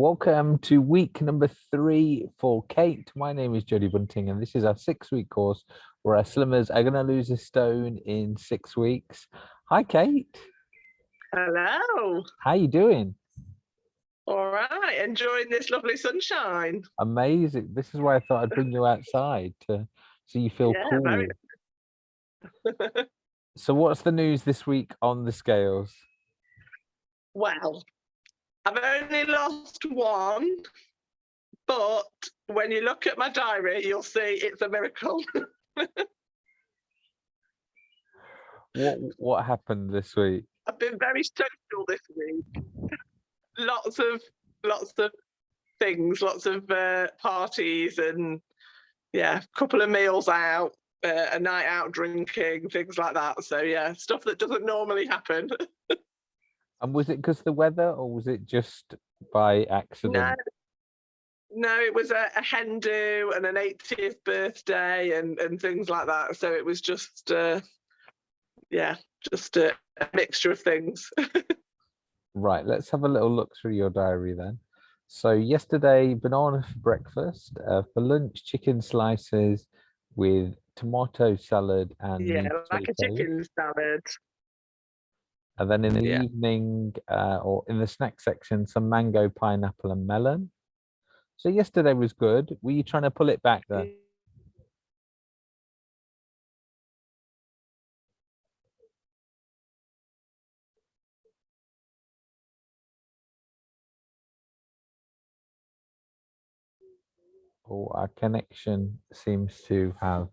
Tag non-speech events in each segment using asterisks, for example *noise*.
Welcome to week number three for Kate. My name is Jodie Bunting, and this is our six week course where our slimmers are going to lose a stone in six weeks. Hi, Kate. Hello. How you doing? All right. Enjoying this lovely sunshine. Amazing. This is why I thought I'd bring you outside to so you feel Yeah, cool. very- *laughs* So, what's the news this week on the scales? well, I've only lost one, but when you look at my diary, you'll see it's a miracle. *laughs* What what happened this week? I've been very social this week. lots of lots of things, lots of uh, parties, and yeah, a couple of meals out, uh, a night out drinking, things like that. So yeah, stuff that doesn't normally happen. *laughs* And was it because the weather, or was it just by accident? No, no, it was a, a hen do and an 80th birthday and and things like that. So it was just, uh, yeah, just a, a mixture of things. *laughs* Right, let's have a little look through your diary then. So yesterday, banana for *laughs* breakfast. Uh, for lunch, chicken slices with tomato salad and yeah, like a chicken salad. And then in the Yeah. evening, uh, or in the snack section, some mango, pineapple, and melon. So yesterday was good. Were you trying to pull it back then? Oh, our connection seems to have.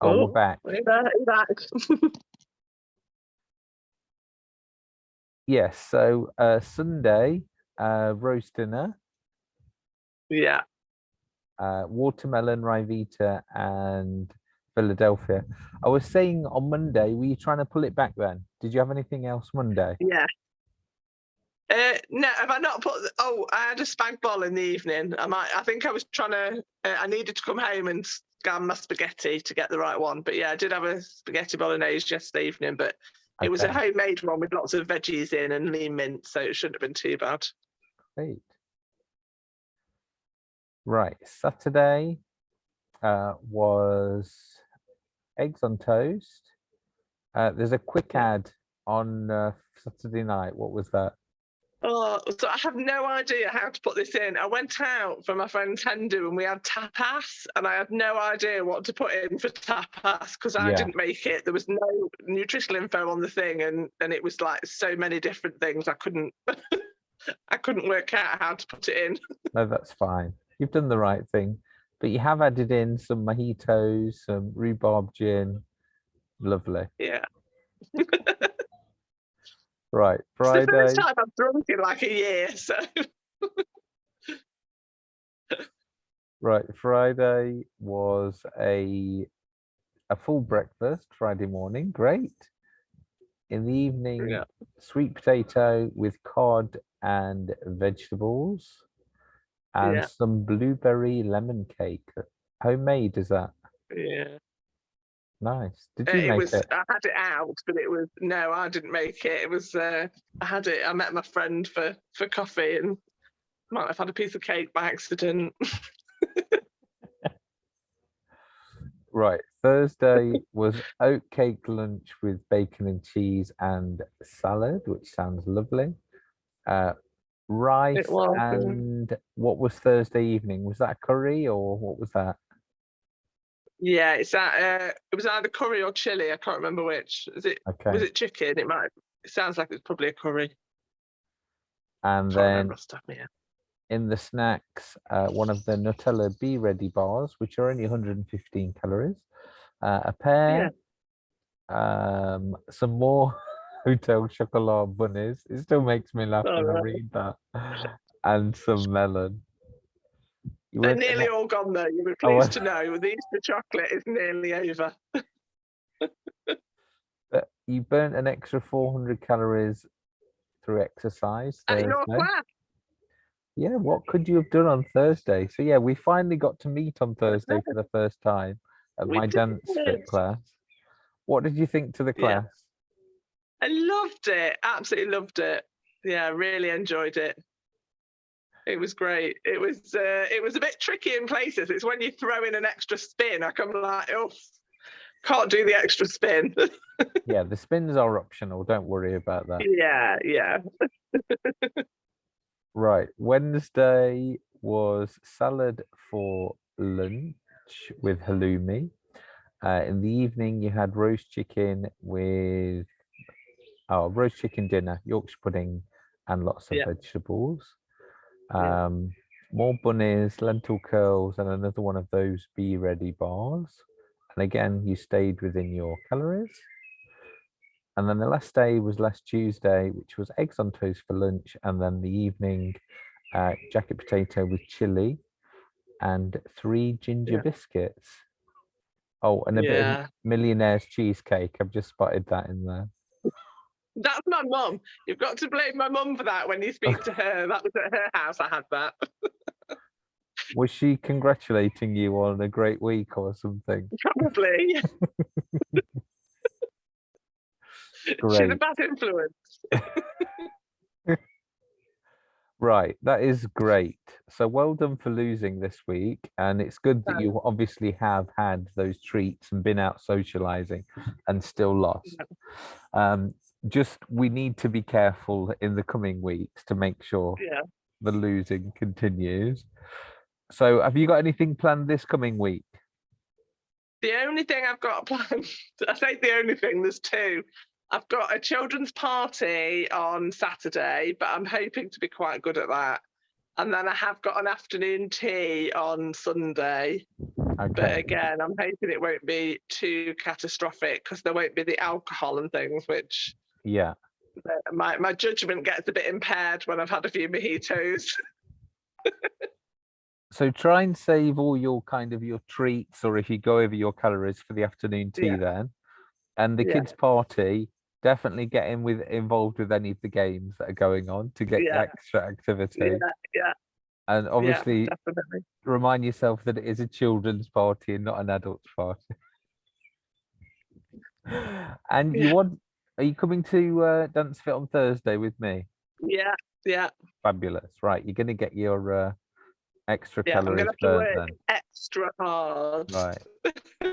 Oh, Oh, we're back. Way back. *laughs* Yes. So uh, Sunday, uh, roast dinner, yeah, uh, watermelon, Ryvita, and Philadelphia. I was saying on Monday, were you trying to pull it back then? Did you have anything else Monday? yeah. Uh, no, have I not put? the- Oh, I had a spag bol in the evening. I might. I think I was trying to. Uh, I needed to come home and scan my spaghetti to get the right one. But yeah, I did have a spaghetti bolognese yesterday evening, but it was a homemade one with lots of veggies in and lean mint, so it shouldn't have been too bad. Great. Right. Saturday uh, was eggs on toast. Uh, there's a quick ad on uh, Saturday night. What was that? Oh, so I have no idea how to put this in. I went out for my friend's hen do and we had tapas, and I had no idea what to put in for tapas because I Yeah. didn't make it. There was no nutritional info on the thing, and and it was like so many different things. I couldn't, *laughs* I couldn't work out how to put it in. *laughs* No, that's fine. You've done the right thing. But you have added in some mojitos, some rhubarb gin. Lovely. Yeah, *laughs* Right. Friday. it's the first time I've drunk in like a year. So *laughs* Right. Friday was a a full breakfast Friday morning. Great. In the evening, Yeah. sweet potato with cod and vegetables and Yeah. some blueberry lemon cake. Homemade, is that? yeah, Nice. Did you it make was. it? I had it out, but it was no, I didn't make it. It was. Uh, I had it. I met my friend for for coffee and might have had a piece of cake by accident. *laughs* Right. Thursday was oatcake lunch with bacon and cheese and salad, which sounds lovely. Uh, rice and what was Thursday evening? Was that curry or what was that? Yeah, it's that. Uh, it was either curry or chili. I can't remember which. Is it? Okay. Was it chicken? It might. It sounds like it's probably a curry. and then remember off the top of my head. in the snacks, uh, one of the Nutella B-ready bars, which are only 115 calories, uh, a pear, um, some more *laughs* Hotel chocolate bunnies. It still makes me laugh when I read that, and some melon. They're nearly all gone though. You'll be Oh, pleased to know the Easter chocolate is nearly over. *laughs* but you burnt an extra 400 calories through exercise Thursday. class. Yeah, what could you have done on Thursday? So yeah, we finally got to meet on Thursday *laughs* for the first time at We my dance fit class. What did you think to the Yeah. class? I loved it. Absolutely loved it. Yeah, really enjoyed it. It was great. It was uh, it was a bit tricky in places. It's when you throw in an extra spin, I come like, oh, can't do the extra spin. *laughs* Yeah, the spins are optional. Don't worry about that. yeah, yeah. *laughs* Right. Wednesday was salad for lunch with halloumi. Uh, in the evening, you had roast chicken with oh, roast chicken dinner, Yorkshire pudding, and lots of Yeah. vegetables. Yeah. Um, more bunnies, lentil curls, and another one of those B-ready bars. And again, you stayed within your calories. And then the last day was last Tuesday, which was eggs on toast for lunch. And then the evening, uh, jacket potato with chili and three ginger Yeah. biscuits. Oh, and a bit of millionaire's cheesecake. I've just spotted that in there. That's my mum. You've got to blame my mum for that when you speak to her. *laughs* That was at her house. I had that. Was she congratulating you on a great week or something? Probably. *laughs* She's a bad influence. *laughs* Right, that is great. So well done for losing this week. And it's good that you obviously have had those treats and been out socializing and still lost. Um, just we need to be careful in the coming weeks to make sure Yeah. the losing continues. So have you got anything planned this coming week? The only thing I've got *laughs* planned, I say the only thing, there's two. I've got a children's party on Saturday, but I'm hoping to be quite good at that. And then I have got an afternoon tea on Sunday. But again, I'm hoping it won't be too catastrophic because there won't be the alcohol and things, which yeah. my, my judgment gets a bit impaired when I've had a few mojitos. So try and save all your kind of your treats or if you go over your calories for the afternoon tea Yeah. then. And the Yeah. kids party, definitely get in with involved with any of the games that are going on to get Yeah. extra activity. yeah, yeah, And obviously yeah, remind yourself that it is a children's party and not an adult's party. *laughs* and you want are you coming to uh, dance fit on Thursday with me? Yeah, yeah, Fabulous. Right, you're gonna get your uh, extra yeah. I'm calories gonna have to work then. extra hard. Right.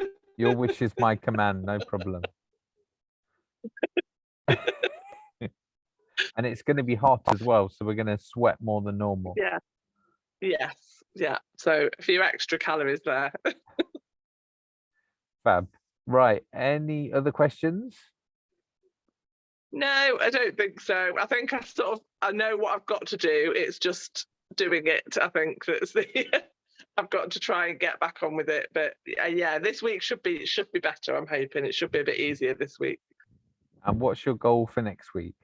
*laughs* Your wish is my command, no problem. *laughs* and it's going to be hot as well, so we're going to sweat more than normal. Yeah. Yes. Yeah. So a few extra calories there. *laughs* Fab. Right. Any other questions? No, I don't think so. I think I sort of I know what I've got to do. It's just doing it. I think that's the *laughs* I've got to try and get back on with it. But uh, yeah, this week should be should be better. I'm hoping it should be a bit easier this week. And what's your goal for next week?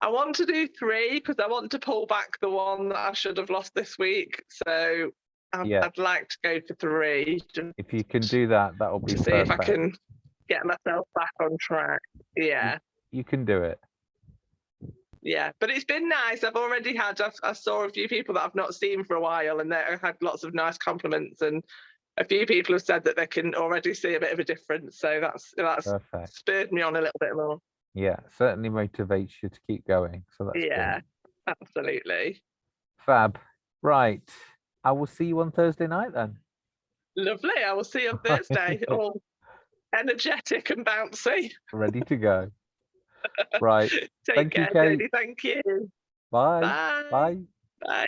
I want to do three because I want to pull back the one that I should have lost this week. So I'd, Yeah. I'd like to go for three If you can do that, that'll be to see perfect. if I can get myself back on track. Yeah. You can do it. Yeah, but it's been nice. I've already had. I've, I saw a few people that I've not seen for a while, and they had lots of nice compliments. And a few people have said that they can already see a bit of a difference. So that's that's Perfect. spurred me on a little bit more. Yeah, certainly motivates you to keep going. So that's good. yeah, absolutely. Fab. Right. I will see you on Thursday night then. Lovely. I will see you on *laughs* Thursday. All energetic and bouncy. Ready to go. Right. *laughs* Take Thank you, care, Kate. Jodie. Thank you. Bye. Bye. Bye. Bye.